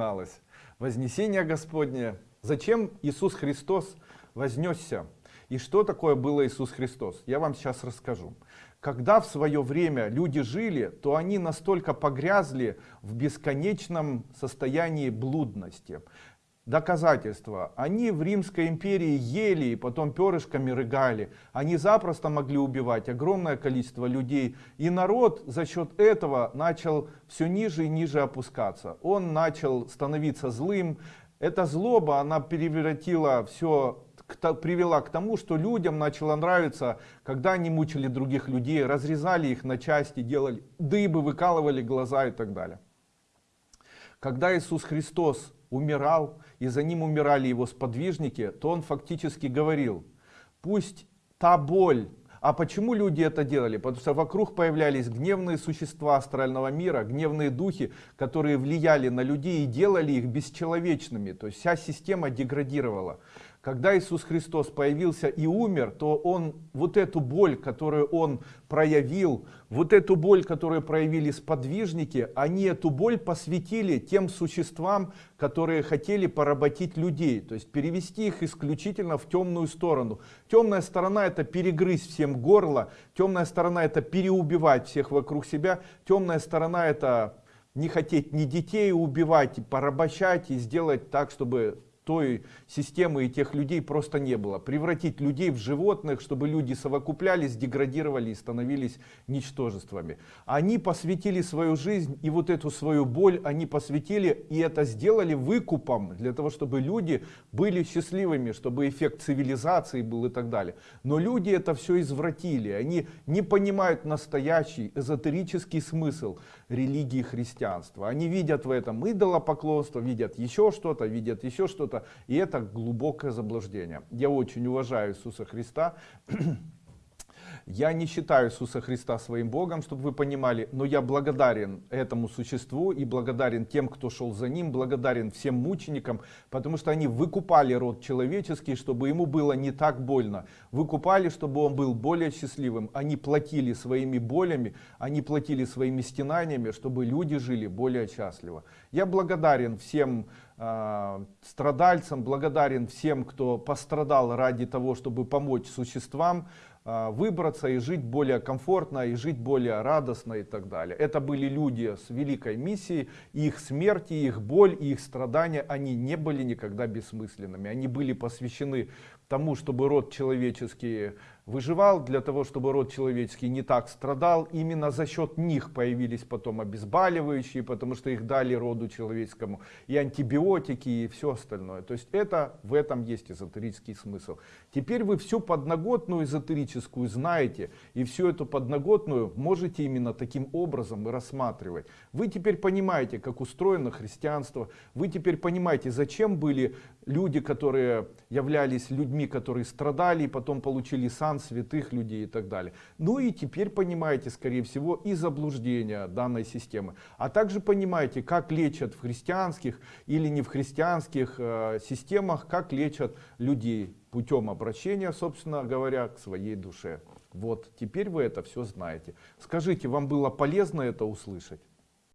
начиналось. Вознесение Господне. Зачем Иисус Христос вознесся? И что такое было Иисус Христос? Я вам сейчас расскажу. Когда в свое время люди жили, то они настолько погрязли в бесконечном состоянии блудности. Доказательства. Они в Римской империи ели и потом перышками рыгали. Они запросто могли убивать огромное количество людей. И народ за счет этого начал все ниже и ниже опускаться. Он начал становиться злым. Эта злоба, она превратила все привела к тому, что людям начало нравиться, когда они мучили других людей, разрезали их на части, делали дыбы, выкалывали глаза и так далее. Когда Иисус Христос умирал, и за ним умирали его сподвижники, то он фактически говорил, пусть та боль, а почему люди это делали? Потому что вокруг появлялись гневные существа астрального мира, гневные духи, которые влияли на людей и делали их бесчеловечными. То есть вся система деградировала. Когда Иисус Христос появился и умер, то Он вот эту боль, которую Он проявил, вот эту боль, которую проявили сподвижники, они эту боль посвятили тем существам, которые хотели поработить людей, то есть перевести их исключительно в темную сторону. Темная сторона это перегрызть всем горло, темная сторона это переубивать всех вокруг себя, темная сторона это не хотеть ни детей убивать, порабощать и сделать так, чтобы той системы и тех людей просто не было. Превратить людей в животных, чтобы люди совокуплялись, деградировали и становились ничтожествами. Они посвятили свою жизнь и вот эту свою боль они посвятили и это сделали выкупом для того, чтобы люди были счастливыми, чтобы эффект цивилизации был и так далее. Но люди это все извратили, они не понимают настоящий эзотерический смысл религии христианства. Они видят в этом идолопоклонство, видят еще что-то, видят еще что-то и это глубокое заблуждение. Я очень уважаю Иисуса Христа. Я не считаю Иисуса Христа своим Богом, чтобы вы понимали, но я благодарен этому существу и благодарен тем, кто шел за ним, благодарен всем мученикам, потому что они выкупали род человеческий, чтобы ему было не так больно. Выкупали, чтобы он был более счастливым. Они платили своими болями, они платили своими стенаниями, чтобы люди жили более счастливо. Я благодарен всем э, страдальцам, благодарен всем, кто пострадал ради того, чтобы помочь существам, а, выбраться и жить более комфортно, и жить более радостно и так далее. Это были люди с великой миссией, их смерть, их боль, их страдания, они не были никогда бессмысленными. Они были посвящены тому, чтобы род человеческий выживал, для того, чтобы род человеческий не так страдал. Именно за счет них появились потом обезболивающие, потому что их дали роду человеческому, и антибиотики, и все остальное. То есть это в этом есть эзотерический смысл. Теперь вы всю подноготную эзотерическую знаете, и всю эту подноготную можете именно таким образом и рассматривать. Вы теперь понимаете, как устроено христианство, вы теперь понимаете, зачем были люди, которые являлись людьми, которые страдали, и потом получили святых людей и так далее. Ну и теперь понимаете, скорее всего, и заблуждения данной системы. А также понимаете, как лечат в христианских или не в христианских э, системах, как лечат людей путем обращения, собственно говоря, к своей душе. Вот, теперь вы это все знаете. Скажите, вам было полезно это услышать?